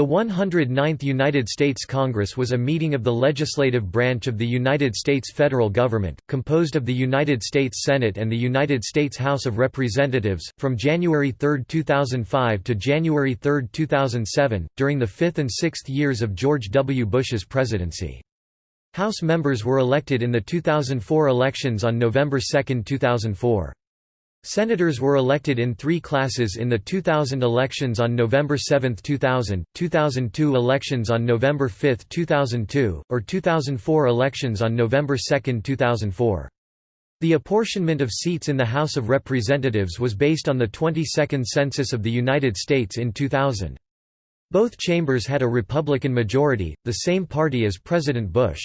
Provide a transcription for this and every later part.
The 109th United States Congress was a meeting of the legislative branch of the United States federal government, composed of the United States Senate and the United States House of Representatives, from January 3, 2005 to January 3, 2007, during the fifth and sixth years of George W. Bush's presidency. House members were elected in the 2004 elections on November 2, 2004. Senators were elected in three classes in the 2000 elections on November 7, 2000, 2002 elections on November 5, 2002, or 2004 elections on November 2, 2004. The apportionment of seats in the House of Representatives was based on the 22nd Census of the United States in 2000. Both chambers had a Republican majority, the same party as President Bush.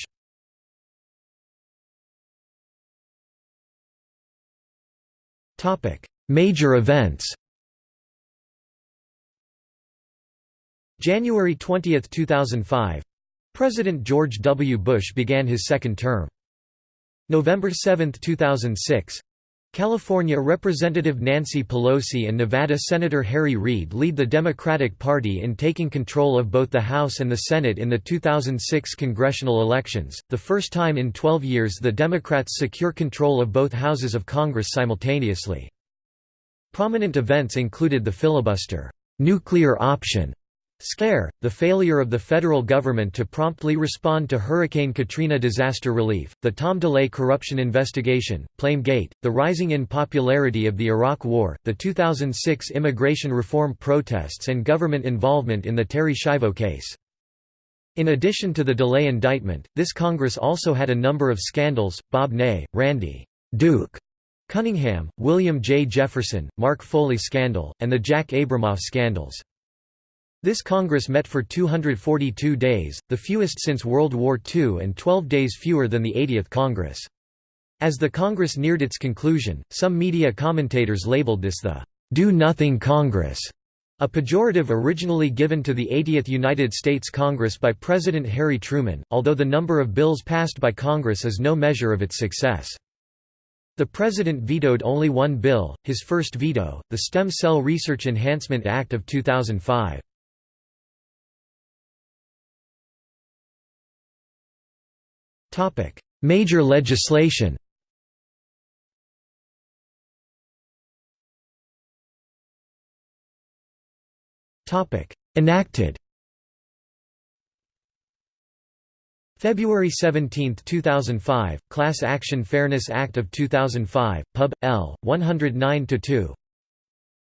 Major events January 20, 2005 President George W. Bush began his second term. November 7, 2006 California Representative Nancy Pelosi and Nevada Senator Harry Reid lead the Democratic Party in taking control of both the House and the Senate in the 2006 congressional elections, the first time in 12 years the Democrats secure control of both houses of Congress simultaneously. Prominent events included the filibuster, nuclear option, Scare, the failure of the federal government to promptly respond to Hurricane Katrina disaster relief, the Tom DeLay corruption investigation, Gate, the rising in popularity of the Iraq War, the 2006 immigration reform protests and government involvement in the Terri Schiavo case. In addition to the DeLay indictment, this Congress also had a number of scandals, Bob Ney, Randy Duke Cunningham, William J. Jefferson, Mark Foley scandal, and the Jack Abramoff scandals. This Congress met for 242 days, the fewest since World War II and 12 days fewer than the 80th Congress. As the Congress neared its conclusion, some media commentators labeled this the "'Do-Nothing Congress' a pejorative originally given to the 80th United States Congress by President Harry Truman, although the number of bills passed by Congress is no measure of its success. The President vetoed only one bill, his first veto, the Stem Cell Research Enhancement Act of 2005. Major legislation Enacted February 17, 2005, Class Action Fairness Act of 2005, Pub. L. 109-2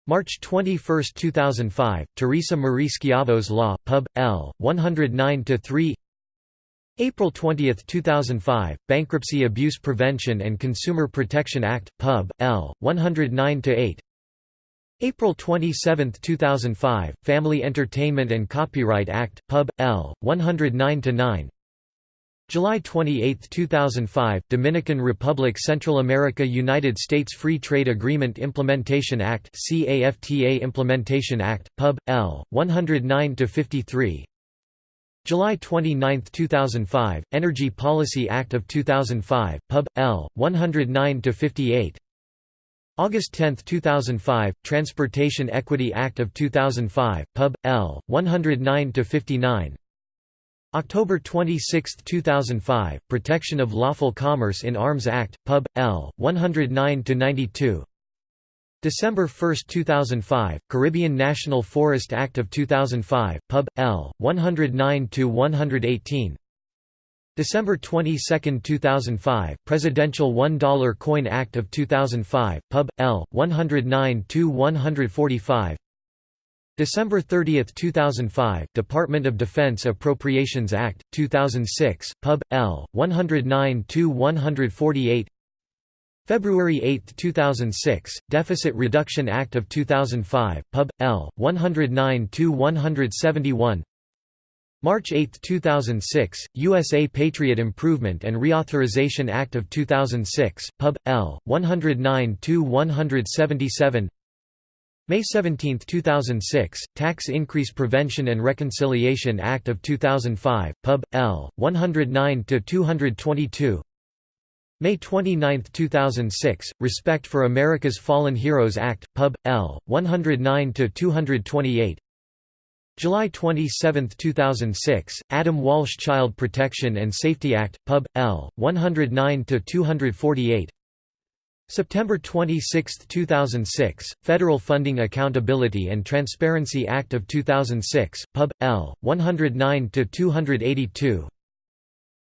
March 21, 2005, Theresa Marie Schiavo's Law, Pub. L. 109-3 April 20, 2005, Bankruptcy Abuse Prevention and Consumer Protection Act, Pub. L. 109-8 April 27, 2005, Family Entertainment and Copyright Act, Pub. L. 109-9 July 28, 2005, Dominican Republic Central America United States Free Trade Agreement Implementation Act CAFTA Implementation Act, Pub. L. 109-53 July 29, 2005, Energy Policy Act of 2005, Pub. L. 109-58 August 10, 2005, Transportation Equity Act of 2005, Pub. L. 109-59 October 26, 2005, Protection of Lawful Commerce in Arms Act, Pub. L. 109-92 December 1, 2005, Caribbean National Forest Act of 2005, Pub. L. 109–118 December 22, 2005, Presidential $1 Coin Act of 2005, Pub. L. 109–145 December 30, 2005, Department of Defense Appropriations Act, 2006, Pub. L. 109–148 February 8, 2006, Deficit Reduction Act of 2005, Pub. L. 109-171 March 8, 2006, USA Patriot Improvement and Reauthorization Act of 2006, Pub. L. 109-177 May 17, 2006, Tax Increase Prevention and Reconciliation Act of 2005, Pub. L. 109-222 May 29, 2006, Respect for America's Fallen Heroes Act, Pub. L. 109–228 July 27, 2006, Adam Walsh Child Protection and Safety Act, Pub. L. 109-248 September 26, 2006, Federal Funding Accountability and Transparency Act of 2006, Pub. L. 109-282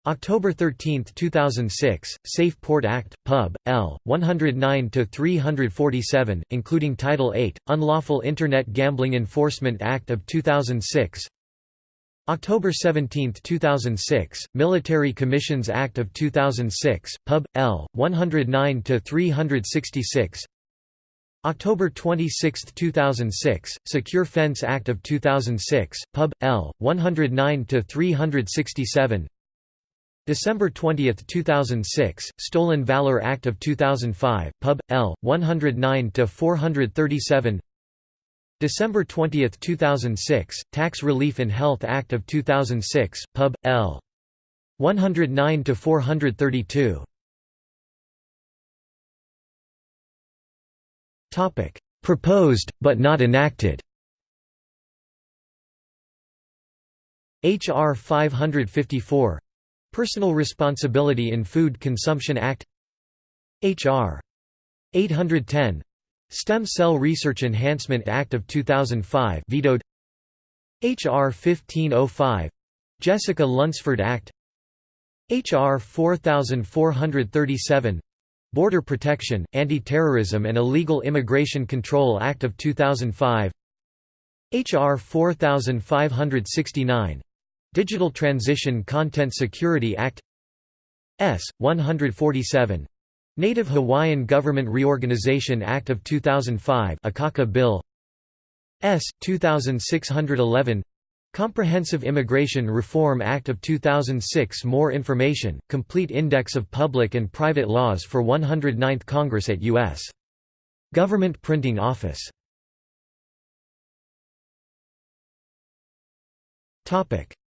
October 13, 2006, Safe Port Act, Pub. L. 109-347, including Title 8, Unlawful Internet Gambling Enforcement Act of 2006 October 17, 2006, Military Commissions Act of 2006, Pub. L. 109-366 October 26, 2006, Secure Fence Act of 2006, Pub. L. 109-367 December 20, 2006, Stolen Valor Act of 2005, Pub. L. 109-437 December 20, 2006, Tax Relief in Health Act of 2006, Pub. L. 109-432 Proposed, but not enacted H.R. 554 Personal Responsibility in Food Consumption Act H.R. 810 Stem Cell Research Enhancement Act of 2005 vetoed H.R. 1505 Jessica Lunsford Act H.R. 4437 Border Protection, Anti-Terrorism and Illegal Immigration Control Act of 2005 H.R. 4569 Digital Transition Content Security Act S. 147 Native Hawaiian Government Reorganization Act of 2005 Akaka Bill S. 2611 Comprehensive Immigration Reform Act of 2006 More information, complete index of public and private laws for 109th Congress at U.S. Government Printing Office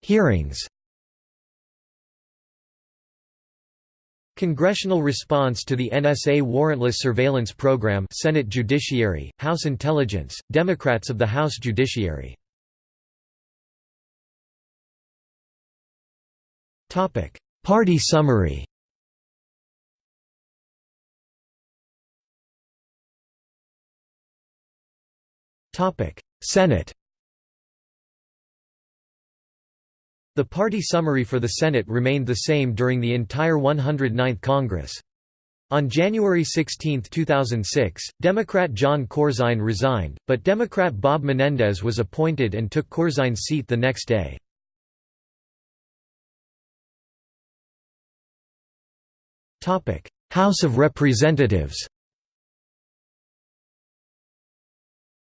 Hearings. Congressional response to the NSA warrantless surveillance program Senate Judiciary, House Intelligence, Democrats of the House Judiciary. Party summary. Senate The party summary for the Senate remained the same during the entire 109th Congress. On January 16, 2006, Democrat Jon Corzine resigned, but Democrat Bob Menendez was appointed and took Corzine's seat the next day. House of Representatives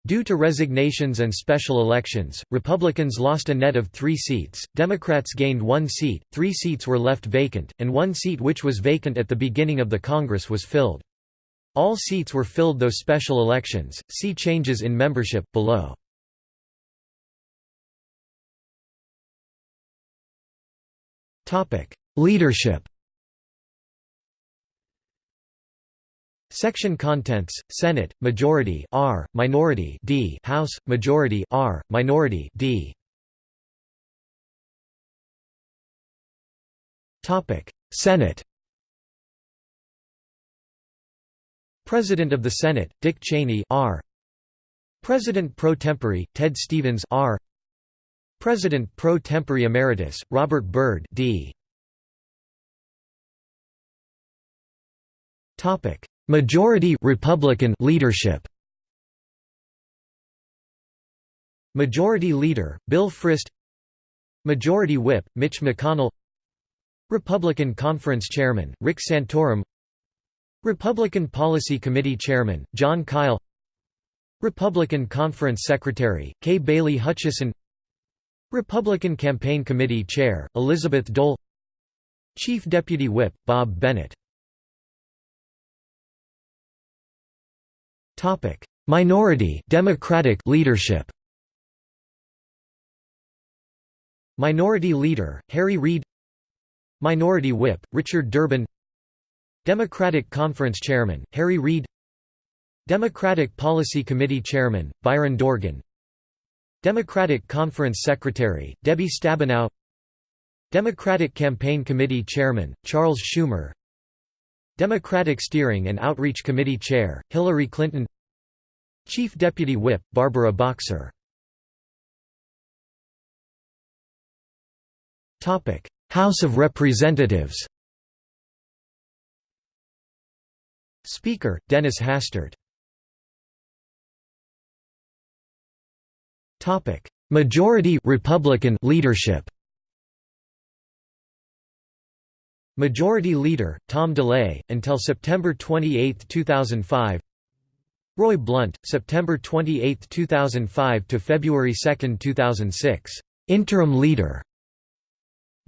Due to resignations and special elections, Republicans lost a net of three seats, Democrats gained one seat, three seats were left vacant, and one seat which was vacant at the beginning of the Congress was filled. All seats were filled though special elections. See changes in membership, below. Leadership Section contents: Senate majority R, minority D, House majority R, minority D. Topic: Senate. President of the Senate: Dick Cheney R. President pro tempore: Ted Stevens R. President pro tempore emeritus: Robert Byrd D. Topic: Majority Republican leadership. Majority Leader, Bill Frist. Majority Whip, Mitch McConnell. Republican Conference Chairman, Rick Santorum. Republican Policy Committee Chairman, Jon Kyl. Republican Conference Secretary, Kay Bailey Hutchison. Republican Campaign Committee Chair, Elizabeth Dole. Chief Deputy Whip, Bob Bennett Topic: Minority Democratic leadership. Minority Leader Harry Reid Minority Whip Richard Durbin Democratic Conference Chairman Harry Reid Democratic Policy Committee Chairman Byron Dorgan Democratic Conference Secretary, Debbie Stabenow Democratic Campaign Committee Chairman, Charles Schumer Democratic Steering and Outreach Committee Chair, Hillary Clinton. Chief Deputy Whip, Barbara Boxer. House of Representatives. Speaker, Dennis Hastert. Majority Republican leadership Majority Leader, Tom DeLay, until September 28, 2005 Roy Blunt, September 28, 2005 to February 2, 2006, Interim Leader.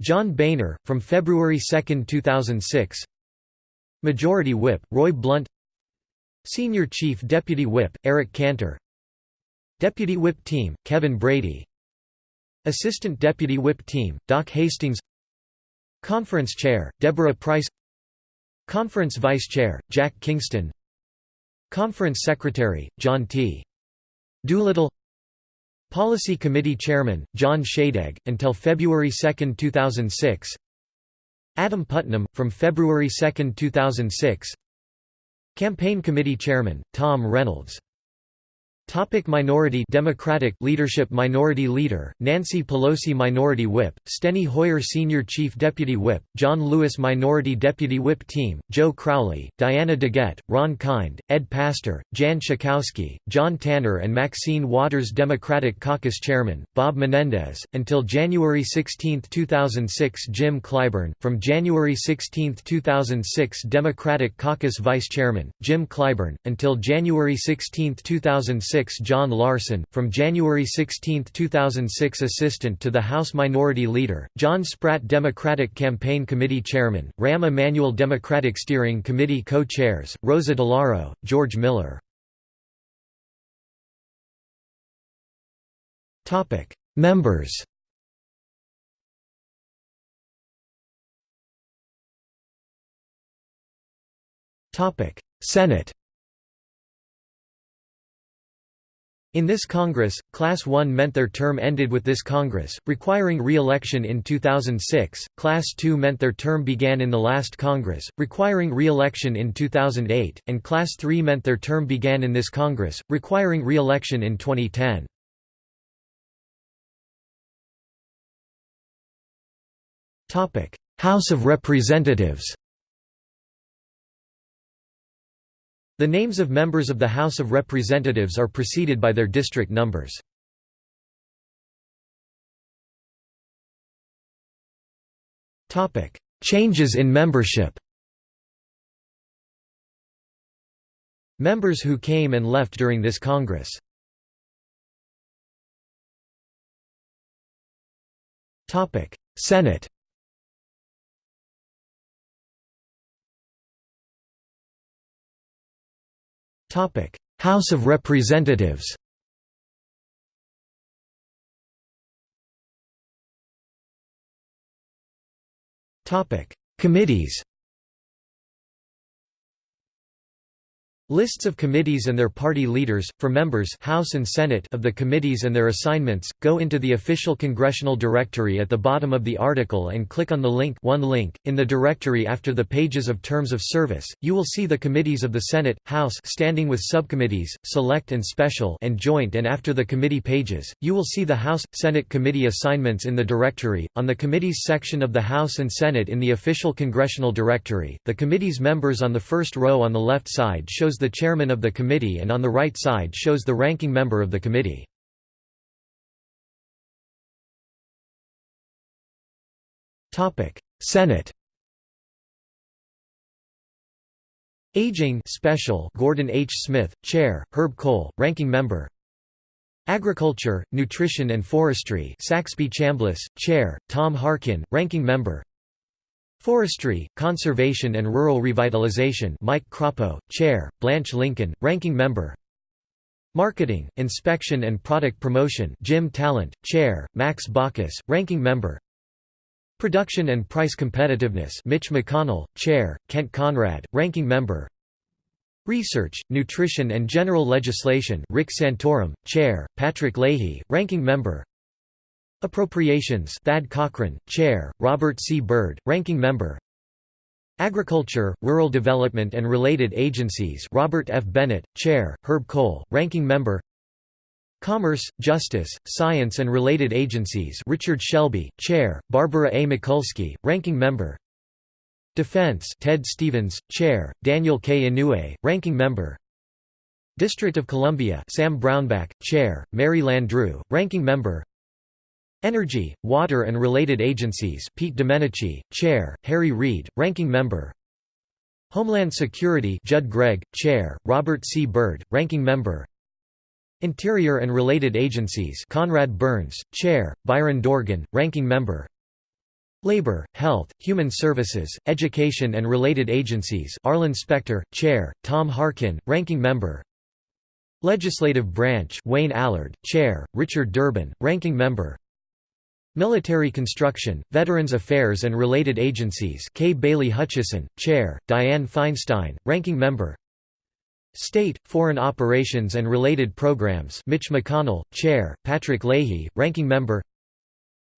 John Boehner, from February 2, 2006 Majority Whip, Roy Blunt. Senior Chief Deputy Whip, Eric Cantor. Deputy Whip Team, Kevin Brady. Assistant Deputy Whip Team, Doc Hastings Conference Chair, Deborah Pryce. Conference Vice Chair, Jack Kingston. Conference Secretary, John T. Doolittle. Policy Committee Chairman, John Shadegg, until February 2, 2006 Adam Putnam, from February 2, 2006 Campaign Committee Chairman, Tom Reynolds Topic minority Democratic leadership Minority Leader, Nancy Pelosi Minority Whip, Steny Hoyer Senior Chief Deputy Whip, John Lewis Minority Deputy Whip Team, Joe Crowley, Diana DeGette, Ron Kind, Ed Pastor, Jan Schakowsky, John Tanner and Maxine Waters Democratic Caucus Chairman, Bob Menendez, until January 16, 2006 Jim Clyburn, from January 16, 2006 Democratic Caucus Vice Chairman, Jim Clyburn, until January 16, 2006 John Larson, from January 16, 2006 Assistant to the House Minority Leader, John Spratt Democratic Campaign Committee Chairman, Rahm Emanuel Democratic Steering Committee Co-Chairs, Rosa DeLauro, George Miller. Members. Senate In this Congress, Class 1 meant their term ended with this Congress, requiring re-election in 2006, Class 2 meant their term began in the last Congress, requiring re-election in 2008, and Class 3 meant their term began in this Congress, requiring re-election in 2010. House of Representatives The names of members of the House of Representatives are preceded by their district numbers. Changes in membership Members who came and left during this Congress Senate House of Representatives Topic: Committees Lists of committees and their party leaders, for members House and Senate of the committees and their assignments, go into the official congressional directory at the bottom of the article and click on the link one link. In the directory after the pages of terms of service, you will see the committees of the Senate, House standing with subcommittees, select and special and joint and after the committee pages, you will see the House, Senate committee assignments in the directory. On the committees section of the House and Senate in the official congressional directory, the committee's members on the first row on the left side shows the chairman of the committee and on the right side shows the ranking member of the committee. Senate Aging Special Gordon H. Smith, Chair, Herb Kohl, Ranking Member Agriculture, Nutrition and Forestry Saxby Chambliss, Chair, Tom Harkin, Ranking Member Forestry, Conservation and Rural Revitalization Mike Crapo, Chair, Blanche Lincoln, Ranking Member. Marketing, Inspection and Product Promotion Jim Talent, Chair, Max Baucus, Ranking Member. Production and Price Competitiveness Mitch McConnell, Chair, Kent Conrad, Ranking Member. Research, Nutrition and General Legislation Rick Santorum, Chair, Patrick Leahy, Ranking Member Appropriations Thad Cochran, Chair, Robert C. Byrd, Ranking Member Agriculture, Rural Development and Related Agencies Robert F. Bennett, Chair, Herb Kohl, Ranking Member Commerce, Justice, Science and Related Agencies Richard Shelby, Chair, Barbara A. Mikulski, Ranking Member Defense Ted Stevens, Chair, Daniel K. Inouye, Ranking Member District of Columbia Sam Brownback, Chair, Mary Landrieu, Ranking Member Energy, Water and Related Agencies Pete Domenici, Chair, Harry Reid, Ranking Member. Homeland Security Judd Gregg, Chair, Robert C. Byrd, Ranking Member. Interior and Related Agencies Conrad Burns, Chair, Byron Dorgan, Ranking Member. Labor, Health, Human Services, Education and Related Agencies Arlen Specter, Chair, Tom Harkin, Ranking Member. Legislative Branch Wayne Allard, Chair, Richard Durbin, Ranking Member Military Construction, Veterans Affairs and Related Agencies Kay Bailey Hutchison, Chair, Dianne Feinstein, Ranking Member State, Foreign Operations and Related Programs Mitch McConnell, Chair, Patrick Leahy, Ranking Member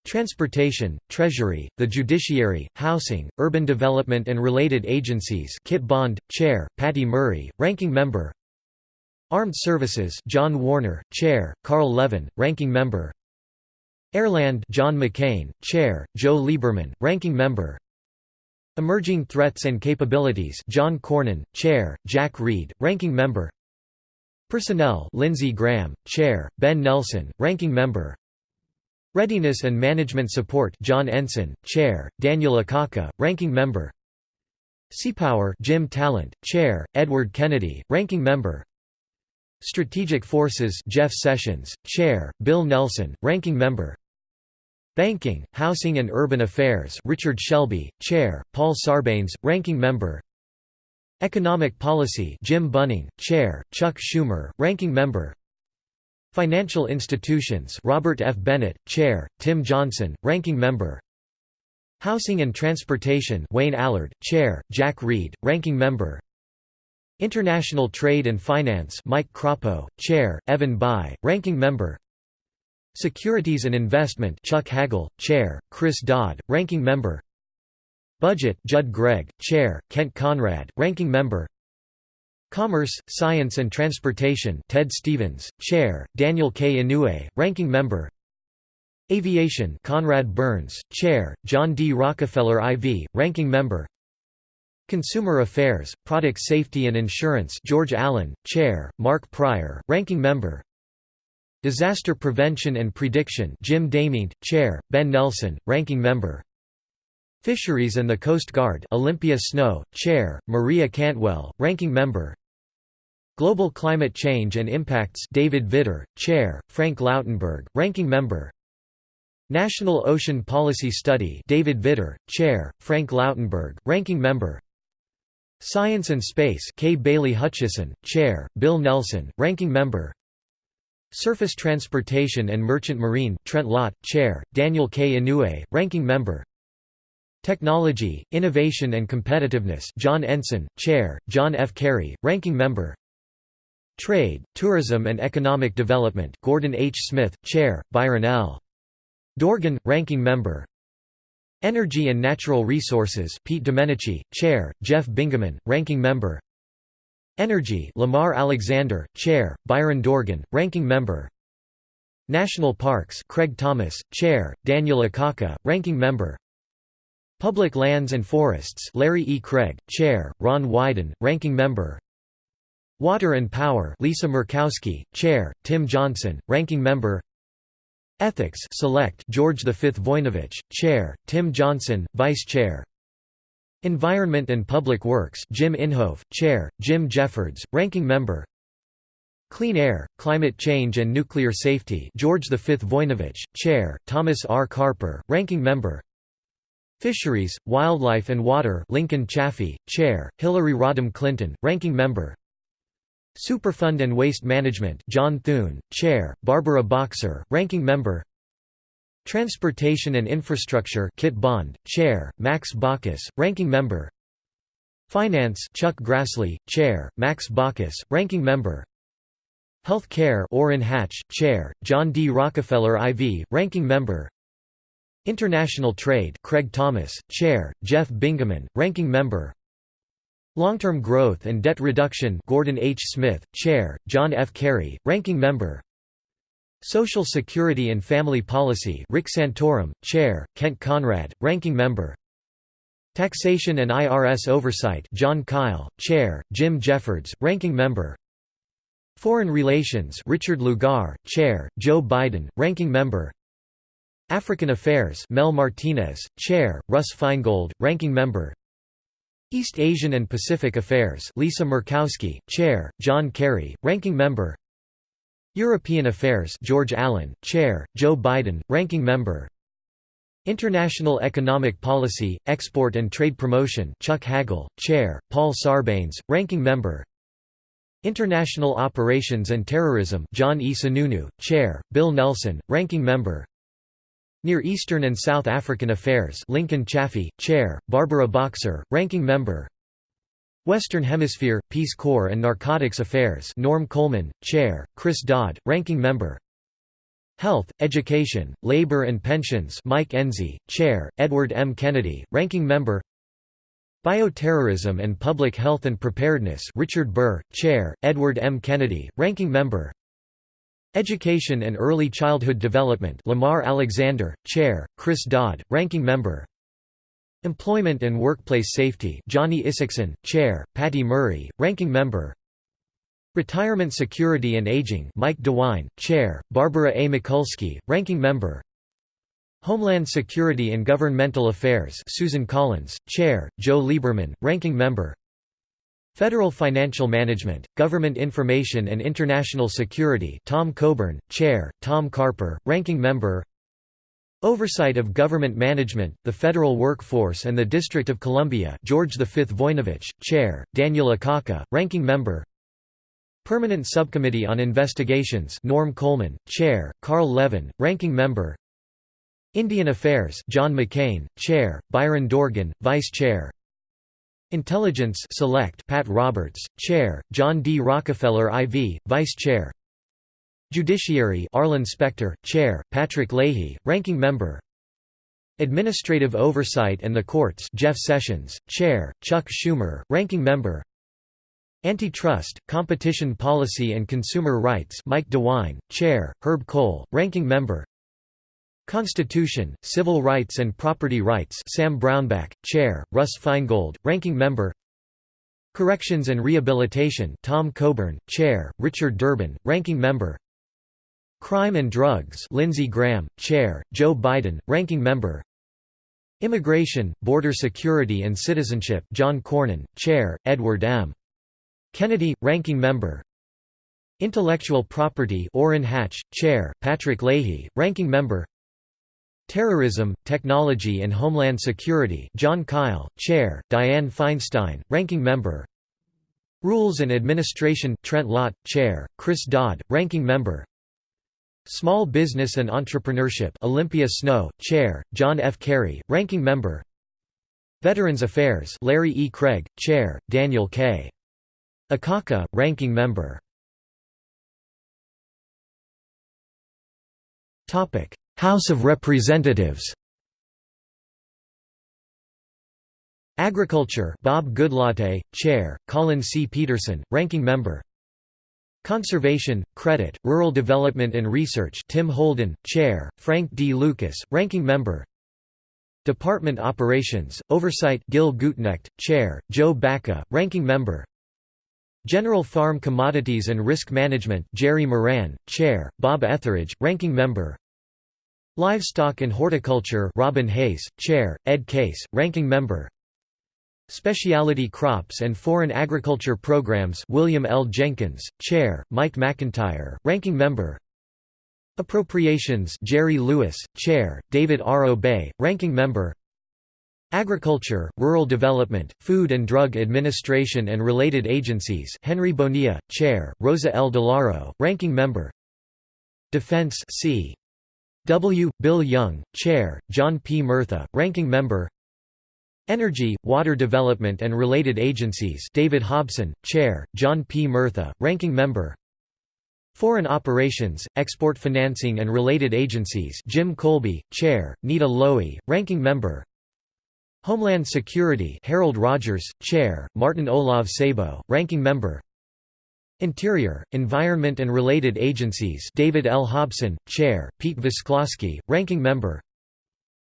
Transportation, Treasury, the Judiciary, Housing, Urban Development and Related Agencies Kit Bond, Chair, Patty Murray, Ranking Member Armed Services John Warner, Chair, Carl Levin, Ranking Member Airland John McCain, Chair, Joe Lieberman, Ranking Member. Emerging Threats and Capabilities John Cornyn, Chair, Jack Reed, Ranking Member. Personnel Lindsey Graham, Chair, Ben Nelson, Ranking Member. Readiness and Management Support John Ensign, Chair, Daniel Akaka, Ranking Member. Seapower Jim Talent, Chair, Edward Kennedy, Ranking Member. Strategic Forces Jeff Sessions, Chair, Bill Nelson, Ranking Member Banking, Housing and Urban Affairs Richard Shelby, Chair, Paul Sarbanes, Ranking Member. Economic Policy Jim Bunning, Chair, Chuck Schumer, Ranking Member. Financial Institutions Robert F. Bennett, Chair, Tim Johnson, Ranking Member. Housing and Transportation Wayne Allard, Chair, Jack Reed, Ranking Member. International Trade and Finance Mike Crapo, Chair, Evan Bayh, Ranking Member Securities and Investment Chuck Hagel, Chair, Chris Dodd, Ranking Member. Budget Judd Gregg, Chair, Kent Conrad, Ranking Member. Commerce, Science and Transportation Ted Stevens, Chair, Daniel K. Inouye, Ranking Member. Aviation Conrad Burns, Chair, John D. Rockefeller IV, Ranking Member. Consumer Affairs, Product Safety and Insurance George Allen, Chair, Mark Pryor, Ranking Member Disaster Prevention and Prediction Jim DeMint, Chair, Ben Nelson, Ranking Member. Fisheries and the Coast Guard Olympia Snowe, Chair, Maria Cantwell, Ranking Member. Global Climate Change and Impacts David Vitter, Chair, Frank Lautenberg, Ranking Member. National Ocean Policy Study David Vitter, Chair, Frank Lautenberg, Ranking Member. Science and Space Kay Bailey Hutchison, Chair, Bill Nelson, Ranking Member Surface Transportation and Merchant Marine Trent Lott, Chair, Daniel K. Inouye, Ranking Member Technology, Innovation and Competitiveness John Ensign, Chair, John F. Kerry, Ranking Member Trade, Tourism and Economic Development Gordon H. Smith, Chair, Byron L. Dorgan, Ranking Member Energy and Natural Resources Pete Domenici, Chair, Jeff Bingaman, Ranking Member Energy Lamar Alexander, Chair, Byron Dorgan, Ranking Member National Parks Craig Thomas, Chair, Daniel Akaka, Ranking Member Public Lands and Forests Larry E. Craig, Chair, Ron Wyden, Ranking Member Water and Power Lisa Murkowski, Chair, Tim Johnson, Ranking Member Ethics Select George V. Voinovich, Chair, Tim Johnson, Vice Chair Environment and Public Works Jim Inhofe, Chair, Jim Jeffords, Ranking Member Clean Air, Climate Change and Nuclear Safety George V. Voinovich, Chair, Thomas R. Carper, Ranking Member Fisheries, Wildlife and Water Lincoln Chafee, Chair, Hillary Rodham Clinton, Ranking Member Superfund and Waste Management John Thune, Chair, Barbara Boxer, Ranking Member Transportation and Infrastructure Kit Bond, Chair, Max Baucus, Ranking Member Finance Chuck Grassley, Chair, Max Baucus, Ranking Member Health Care Orrin Hatch, Chair, John D. Rockefeller IV, Ranking Member International Trade Craig Thomas, Chair, Jeff Bingaman, Ranking Member Long-Term Growth and Debt Reduction Gordon H. Smith, Chair, John F. Kerry, Ranking Member Social Security and Family Policy Rick Santorum, Chair, Kent Conrad, Ranking Member. Taxation and IRS Oversight Jon Kyl, Chair, Jim Jeffords, Ranking Member. Foreign Relations Richard Lugar, Chair, Joe Biden, Ranking Member. African Affairs Mel Martinez, Chair, Russ Feingold, Ranking Member. East Asian and Pacific Affairs Lisa Murkowski, Chair, John Kerry, Ranking Member European Affairs George Allen, Chair, Joe Biden, Ranking Member. International Economic Policy, Export and Trade Promotion Chuck Hagel, Chair, Paul Sarbanes, Ranking Member. International Operations and Terrorism John E. Sununu, Chair, Bill Nelson, Ranking Member. Near Eastern and South African Affairs Lincoln Chafee, Chair, Barbara Boxer, Ranking Member Western Hemisphere, Peace Corps and Narcotics Affairs Norm Coleman, Chair, Chris Dodd, Ranking Member Health, Education, Labor and Pensions Mike Enzi, Chair, Edward M. Kennedy, Ranking Member Bioterrorism and Public Health and Preparedness Richard Burr, Chair, Edward M. Kennedy, Ranking Member Education and Early Childhood Development Lamar Alexander, Chair, Chris Dodd, Ranking Member Employment and Workplace Safety Johnny Isakson, Chair, Patty Murray, Ranking Member. Retirement Security and Aging Mike DeWine, Chair, Barbara A. Mikulski, Ranking Member. Homeland Security and Governmental Affairs Susan Collins, Chair, Joe Lieberman, Ranking Member. Federal Financial Management, Government Information and International Security Tom Coburn, Chair, Tom Carper, Ranking Member Oversight of Government Management, the Federal Workforce and the District of Columbia George V. Voinovich, Chair, Daniel Akaka, Ranking Member Permanent Subcommittee on Investigations Norm Coleman, Chair, Carl Levin, Ranking Member Indian Affairs John McCain, Chair, Byron Dorgan, Vice Chair Intelligence Select Pat Roberts, Chair, John D. Rockefeller IV, Vice Chair Judiciary Arlen Specter, Chair, Patrick Leahy, Ranking Member. Administrative Oversight and the Courts Jeff Sessions, Chair, Chuck Schumer, Ranking Member. Antitrust, Competition Policy and Consumer Rights Mike DeWine, Chair, Herb Kohl, Ranking Member. Constitution, Civil Rights and Property Rights Sam Brownback, Chair, Russ Feingold, Ranking Member. Corrections and Rehabilitation Tom Coburn, Chair, Richard Durbin, Ranking Member Crime and Drugs Lindsey Graham, Chair, Joe Biden, Ranking Member. Immigration, Border Security and Citizenship John Cornyn, Chair, Edward M. Kennedy, Ranking Member. Intellectual Property Orrin Hatch, Chair, Patrick Leahy, Ranking Member. Terrorism, Technology and Homeland Security Jon Kyl, Chair, Dianne Feinstein, Ranking Member. Rules and Administration Trent Lott, Chair, Chris Dodd, Ranking Member Small Business and Entrepreneurship Olympia Snowe, Chair, John F. Kerry, Ranking Member Veterans Affairs Larry E. Craig, Chair, Daniel K. Akaka, Ranking Member House of Representatives Agriculture Bob Goodlatte, Chair, Collin C. Peterson, Ranking Member Conservation, Credit, Rural Development and Research Tim Holden, Chair, Frank D. Lucas, Ranking Member. Department Operations, Oversight Gil Gutknecht, Chair, Joe Baca, Ranking Member. General Farm Commodities and Risk Management Jerry Moran, Chair, Bob Etheridge, Ranking Member. Livestock and Horticulture Robin Hayes, Chair, Ed Case, Ranking Member Specialty Crops and Foreign Agriculture Programs William L. Jenkins, Chair, Mike McIntyre, Ranking Member Appropriations Jerry Lewis, Chair, David R. Obey, Ranking Member Agriculture, Rural Development, Food and Drug Administration and related agencies Henry Bonilla, Chair, Rosa L. DeLauro, Ranking Member Defense C. W. Bill Young, Chair, John P. Murtha, Ranking Member Energy, Water Development and Related Agencies David Hobson, Chair, John P. Murtha, Ranking Member Foreign Operations, Export Financing and Related Agencies Jim Kolbe, Chair, Nita Lowey, Ranking Member Homeland Security Harold Rogers, Chair, Martin Olav Sabo, Ranking Member Interior, Environment and Related Agencies David L. Hobson, Chair, Pete Visclosky, Ranking Member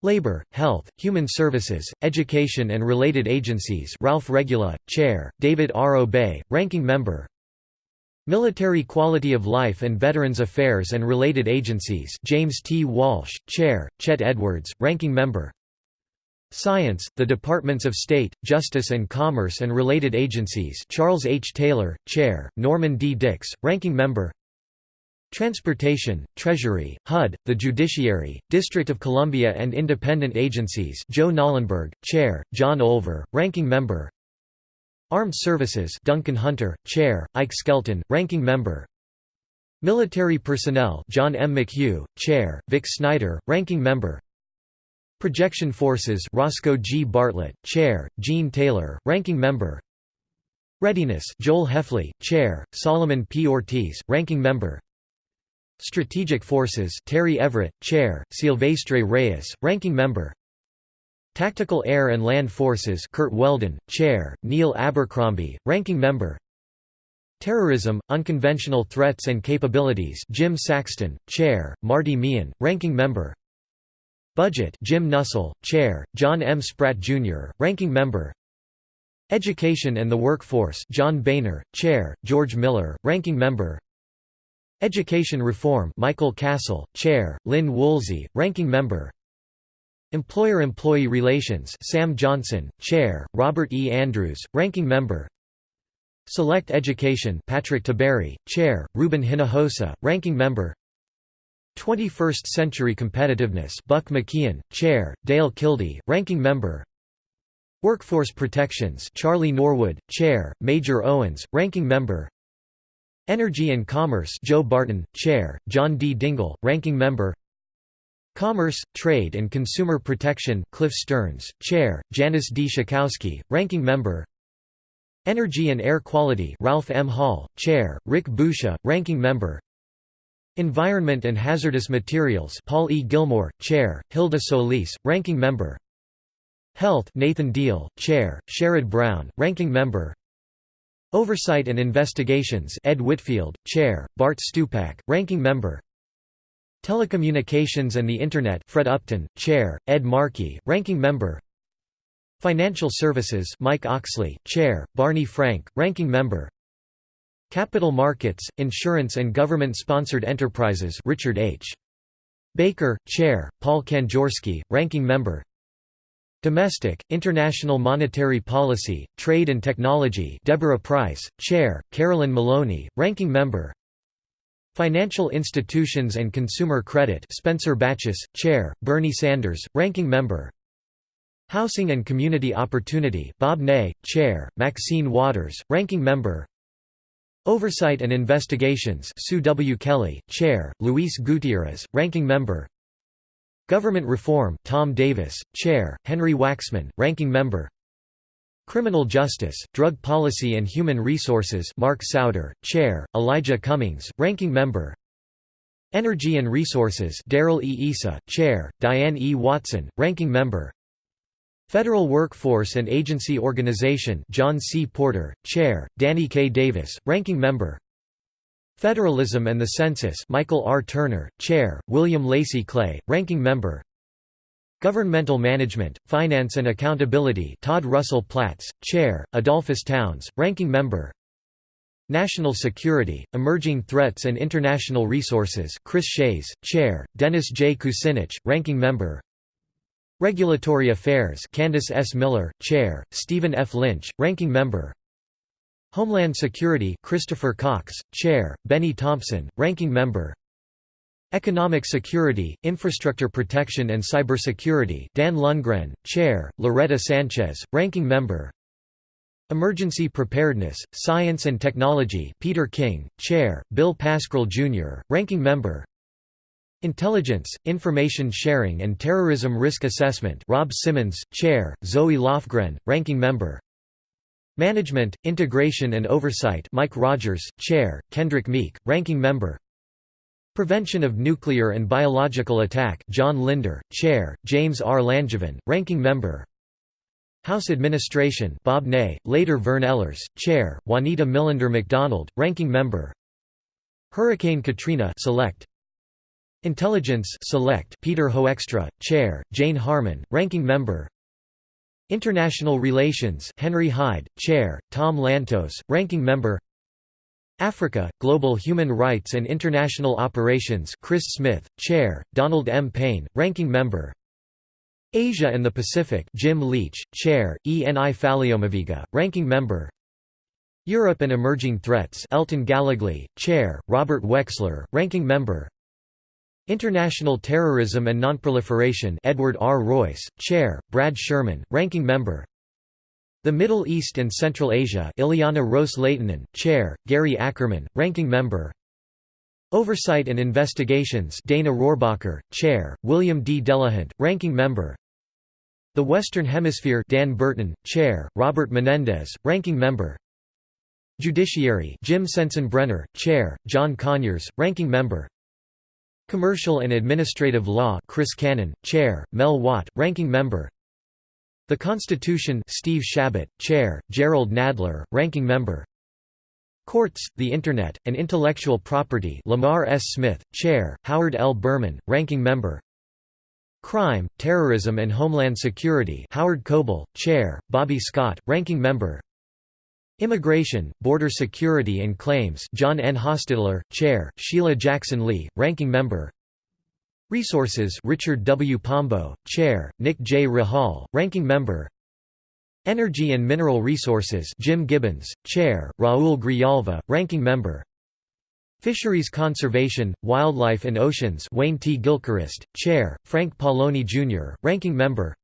Labor, Health, Human Services, Education and Related Agencies Ralph Regula, Chair, David R. Obey, Ranking Member Military Quality of Life and Veterans Affairs and Related Agencies James T. Walsh, Chair, Chet Edwards, Ranking Member Science, the Departments of State, Justice and Commerce and Related Agencies Charles H. Taylor, Chair, Norman D. Dicks, Ranking Member Transportation, Treasury, HUD, the Judiciary, District of Columbia and independent agencies Joe Knollenberg, Chair, John Olver, Ranking Member Armed Services Duncan Hunter, Chair, Ike Skelton, Ranking Member Military Personnel John M. McHugh, Chair, Vic Snyder, Ranking Member Projection Forces Roscoe G. Bartlett, Chair, Gene Taylor, Ranking Member Readiness Joel Hefley, Chair, Solomon P. Ortiz, Ranking Member Strategic Forces Terry Everett, Chair, Silvestre Reyes, Ranking Member Tactical Air and Land Forces Curt Weldon, Chair, Neil Abercrombie, Ranking Member Terrorism, Unconventional Threats and Capabilities Jim Saxton, Chair, Marty Meehan, Ranking Member Budget Jim Nussle, Chair, John M. Spratt, Jr., Ranking Member Education and the Workforce John Boehner, Chair, George Miller, Ranking Member Education Reform Michael Castle, Chair, Lynn Woolsey, Ranking Member. Employer-Employee Relations Sam Johnson, Chair, Robert E. Andrews, Ranking Member. Select Education Patrick Tiberi, Chair, Ruben Hinojosa, Ranking Member. 21st Century Competitiveness Buck McKeon, Chair, Dale Kildee, Ranking Member. Workforce Protections Charlie Norwood, Chair, Major Owens, Ranking Member Energy and Commerce Joe Barton, Chair, John D. Dingell, Ranking Member Commerce, Trade and Consumer Protection Cliff Stearns, Chair, Janice D. Schakowsky, Ranking Member Energy and Air Quality Ralph M. Hall, Chair, Rick Boucher, Ranking Member Environment and Hazardous Materials Paul E. Gillmor, Chair, Hilda Solis, Ranking Member Health Nathan Deal, Chair, Sherrod Brown, Ranking Member Oversight and Investigations Ed Whitfield, Chair, Bart Stupak, Ranking Member. Telecommunications and the Internet Fred Upton, Chair, Ed Markey, Ranking Member. Financial Services Mike Oxley, Chair, Barney Frank, Ranking Member. Capital Markets, Insurance and Government-Sponsored Enterprises Richard H. Baker, Chair, Paul Kanjorski, Ranking Member Domestic, International Monetary Policy, Trade and Technology Deborah Pryce, Chair, Carolyn Maloney, Ranking Member Financial Institutions and Consumer Credit Spencer Bachus, Chair, Bernie Sanders, Ranking Member Housing and Community Opportunity Bob Ney, Chair, Maxine Waters, Ranking Member Oversight and Investigations Sue W. Kelly, Chair, Luis Gutierrez, Ranking Member Government Reform Tom Davis, Chair, Henry Waxman, Ranking Member Criminal Justice, Drug Policy and Human Resources Mark Souder, Chair, Elijah Cummings, Ranking Member Energy and Resources Darrell E. Issa, Chair, Diane E. Watson, Ranking Member Federal Workforce and Agency Organization John C. Porter, Chair, Danny K. Davis, Ranking Member Federalism and the Census Michael R. Turner, Chair, William Lacey Clay, Ranking Member Governmental Management, Finance and Accountability Todd Russell Platts, Chair, Edolphus Towns, Ranking Member National Security, Emerging Threats and International Resources Chris Shays, Chair, Dennis J. Kucinich, Ranking Member Regulatory Affairs Candice S. Miller, Chair, Stephen F. Lynch, Ranking Member Homeland Security Christopher Cox, Chair, Benny Thompson, Ranking Member. Economic Security, Infrastructure Protection and Cybersecurity Dan Lungren, Chair, Loretta Sanchez, Ranking Member. Emergency Preparedness, Science and Technology Peter King, Chair, Bill Pascrell Jr., Ranking Member. Intelligence, Information Sharing and Terrorism Risk Assessment Rob Simmons, Chair, Zoe Lofgren, Ranking Member Management, Integration and Oversight Mike Rogers, Chair, Kendrick Meek, Ranking Member. Prevention of Nuclear and Biological Attack John Linder, Chair, James R. Langevin, Ranking Member. House Administration Bob Ney, later Vern Ehlers, Chair, Juanita Millender McDonald, Ranking Member. Hurricane Katrina Select. Intelligence Select Peter Hoekstra, Chair, Jane Harman, Ranking Member International Relations Henry Hyde, Chair, Tom Lantos, Ranking Member. Africa, Global Human Rights and International Operations Chris Smith, Chair, Donald M. Payne, Ranking Member. Asia and the Pacific Jim Leach, Chair, Eni Faleomavaega, Ranking Member. Europe and Emerging Threats Elton Gallegly, Chair, Robert Wexler, Ranking Member International Terrorism and Nonproliferation Edward R. Royce, Chair, Brad Sherman, Ranking Member. The Middle East and Central Asia Ileana Ros-Lehtinen, Chair, Gary Ackerman, Ranking Member. Oversight and Investigations Dana Rohrabacher, Chair, William D. Delahunt, Ranking Member. The Western Hemisphere Dan Burton, Chair, Robert Menendez, Ranking Member. Judiciary Jim Sensenbrenner, Chair, John Conyers, Ranking Member Commercial and Administrative Law Chris Cannon, Chair, Mel Watt, Ranking Member The Constitution Steve Chabot, Chair, Jerrold Nadler, Ranking Member Courts, the Internet, and Intellectual Property Lamar S. Smith, Chair, Howard L. Berman, Ranking Member Crime, Terrorism and Homeland Security Howard Coble, Chair, Bobby Scott, Ranking Member Immigration, Border Security and Claims John N. Hostettler, Chair, Sheila Jackson Lee, Ranking Member Resources Richard W. Pombo, Chair, Nick J. Rahall, Ranking Member Energy and Mineral Resources Jim Gibbons, Chair, Raul Grijalva, Ranking Member Fisheries Conservation, Wildlife and Oceans Wayne T. Gilchrist, Chair, Frank Pallone Jr., Ranking Member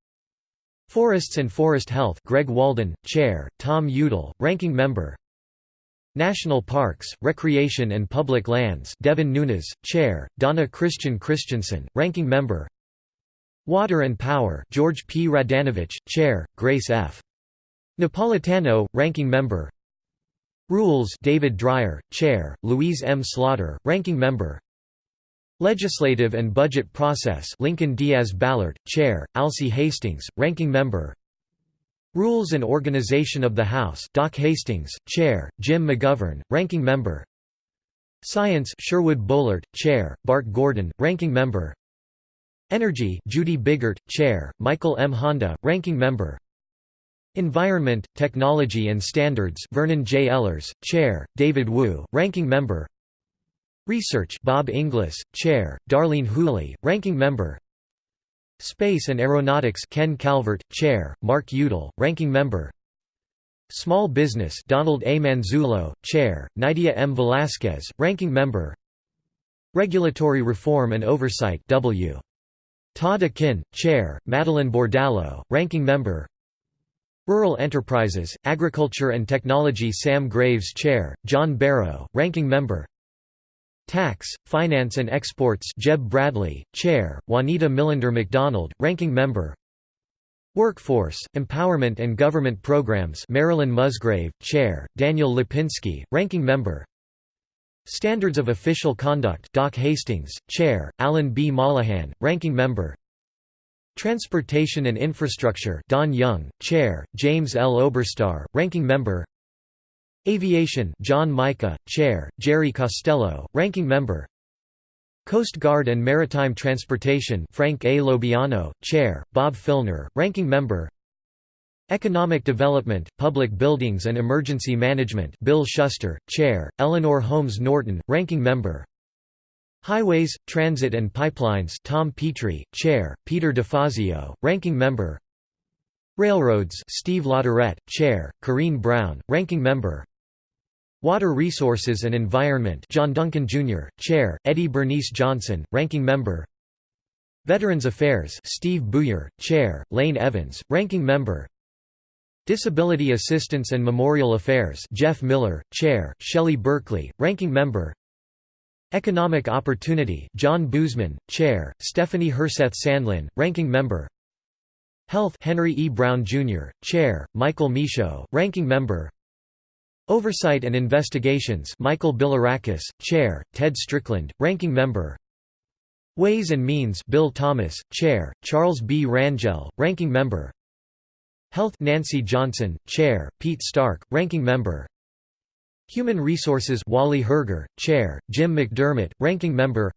Forests and Forest Health Greg Walden, Chair, Tom Udall, Ranking Member National Parks, Recreation and Public Lands Devin Nunes, Chair, Donna Christian Christensen, Ranking Member Water and Power George P. Radanovich, Chair, Grace F. Napolitano, Ranking Member Rules David Dreier, Chair, Louise M. Slaughter, Ranking Member Legislative and Budget Process Lincoln Diaz Balart, Chair, Alcee Hastings, Ranking Member. Rules and Organization of the House Doc Hastings, Chair, Jim McGovern, Ranking Member. Science Sherwood Boehlert, Chair, Bart Gordon, Ranking Member. Energy Judy Biggert, Chair, Michael M. Honda, Ranking Member. Environment, Technology and Standards Vernon J. Ehlers, Chair, David Wu, Ranking Member Research Bob Inglis, Chair, Darlene Hooley, Ranking Member Space and Aeronautics Ken Calvert, Chair, Mark Udall, Ranking Member Small Business Donald A. Manzullo, Chair, Nydia M. Velázquez, Ranking Member Regulatory Reform and Oversight W. Todd Akin, Chair, Madeleine Bordallo, Ranking Member Rural Enterprises, Agriculture and Technology Sam Graves Chair, John Barrow, Ranking Member Tax, Finance and Exports Jeb Bradley, Chair, Juanita Millender McDonald, Ranking Member Workforce, Empowerment and Government Programs Marilyn Musgrave, Chair, Daniel Lipinski, Ranking Member Standards of Official Conduct Doc Hastings, Chair, Alan B. Mollohan, Ranking Member Transportation and Infrastructure Don Young, Chair, James L. Oberstar, Ranking Member Aviation John Mica, Chair, Jerry Costello, Ranking Member. Coast Guard and Maritime Transportation Frank A. LoBiondo, Chair, Bob Filner, Ranking Member. Economic Development, Public Buildings and Emergency Management Bill Shuster, Chair, Eleanor Holmes Norton, Ranking Member. Highways, Transit and Pipelines Tom Petri, Chair, Peter DeFazio, Ranking Member. Railroads Steve LaTourette, Chair, Corrine Brown, Ranking Member Water Resources and Environment John Duncan Jr., Chair, Eddie Bernice Johnson, Ranking Member Veterans Affairs Steve Buyer, Chair, Lane Evans, Ranking Member Disability Assistance and Memorial Affairs Jeff Miller, Chair, Shelley Berkley, Ranking Member Economic Opportunity John Boozman, Chair, Stephanie Herseth Sandlin, Ranking Member Health Henry E. Brown, Jr., Chair, Michael Michaud, Ranking Member Oversight and Investigations Michael Bilirakis, Chair, Ted Strickland, Ranking Member. Ways and Means Bill Thomas, Chair, Charles B. Rangel, Ranking Member. Health Nancy Johnson, Chair, Pete Stark, Ranking Member. Human Resources Wally Herger, Chair, Jim McDermott, Ranking Member.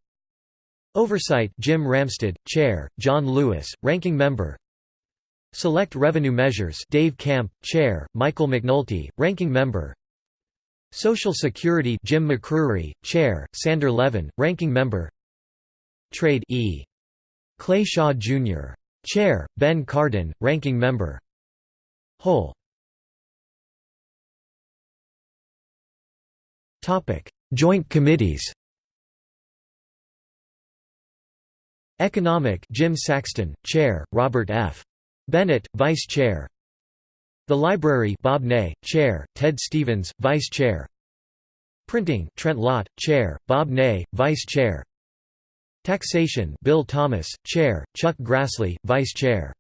Oversight Jim Ramstad, Chair, John Lewis, Ranking Member. Select Revenue Measures Dave Camp, Chair, Michael McNulty, Ranking Member Social Security Jim McCrery, Chair, Sander Levin, Ranking Member Trade E. Clay Shaw Jr. Chair, Ben Cardin, Ranking Member Whole Joint committees Economic Jim Saxton, Chair, Robert F. Bennett, Vice Chair The Library Bob Ney, Chair, Ted Stevens, Vice Chair. Printing Trent Lott, Chair, Bob Ney, Vice Chair. Taxation Bill Thomas, Chair, Chuck Grassley, Vice Chair.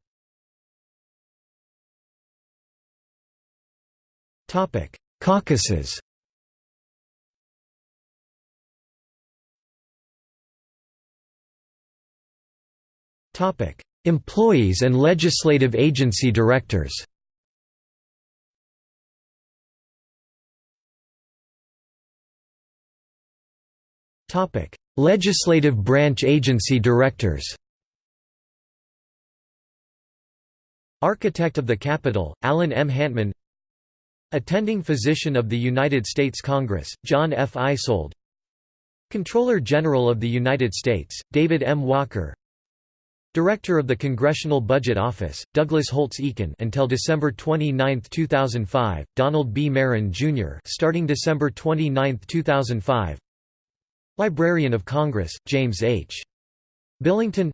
Caucuses. Employees and legislative agency directors Legislative branch agency directors Architect of the Capitol, Alan M. Hantman Attending Physician of the United States Congress, John F. Eisold Comptroller General of the United States, David M. Walker Director of the Congressional Budget Office, Douglas Holtz Eakin until December 29, 2005, Donald B. Marron, Jr. starting December 29, 2005 Librarian of Congress, James H. Billington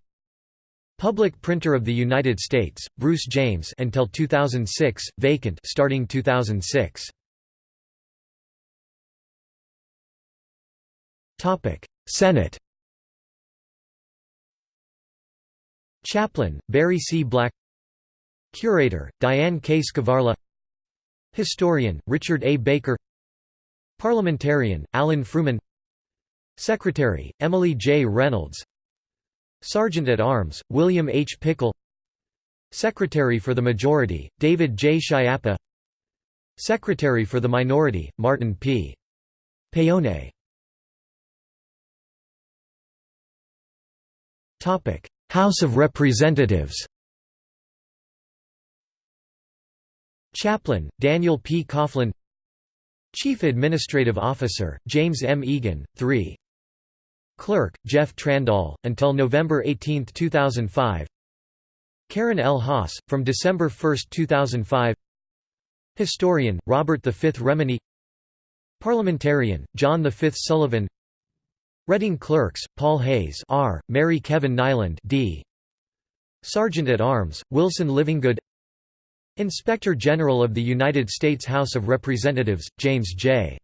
Public Printer of the United States, Bruce James until 2006, vacant starting 2006. Senate Chaplain, Barry C. Black Curator, Diane K. Skvarla Historian, Richard A. Baker Parliamentarian, Alan Frumin Secretary, Emily J. Reynolds Sergeant-at-Arms, William H. Pickle Secretary for the Majority, David J. Schiappa Secretary for the Minority, Martin P. Paone House of Representatives Chaplain, Daniel P. Coughlin Chief Administrative Officer, James M. Eagen, 3 Clerk, Jeff Trandahl, until November 18, 2005 Karen L. Haas, from December 1, 2005 Historian, Robert V. Remini Parliamentarian, John V. Sullivan Reading Clerks, Paul Hayes R., Mary Kevin Niland D. Sergeant-at-Arms, Wilson Livingood Inspector General of the United States House of Representatives, James J.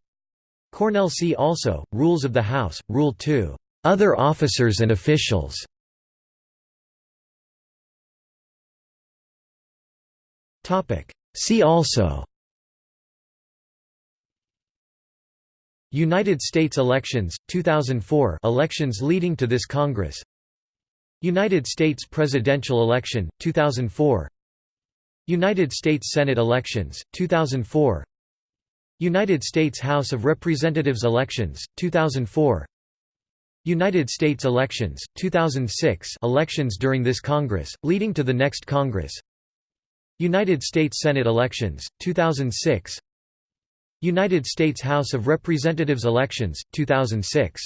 Cornell See also, Rules of the House, Rule 2, "'Other Officers and Officials' See also. United States elections, 2004 elections leading to this Congress. United States presidential election, 2004 United States Senate elections, 2004 United States House of Representatives elections, 2004 United States elections, 2006 elections during this Congress, leading to the next Congress. United States Senate elections, 2006 United States House of Representatives elections, 2006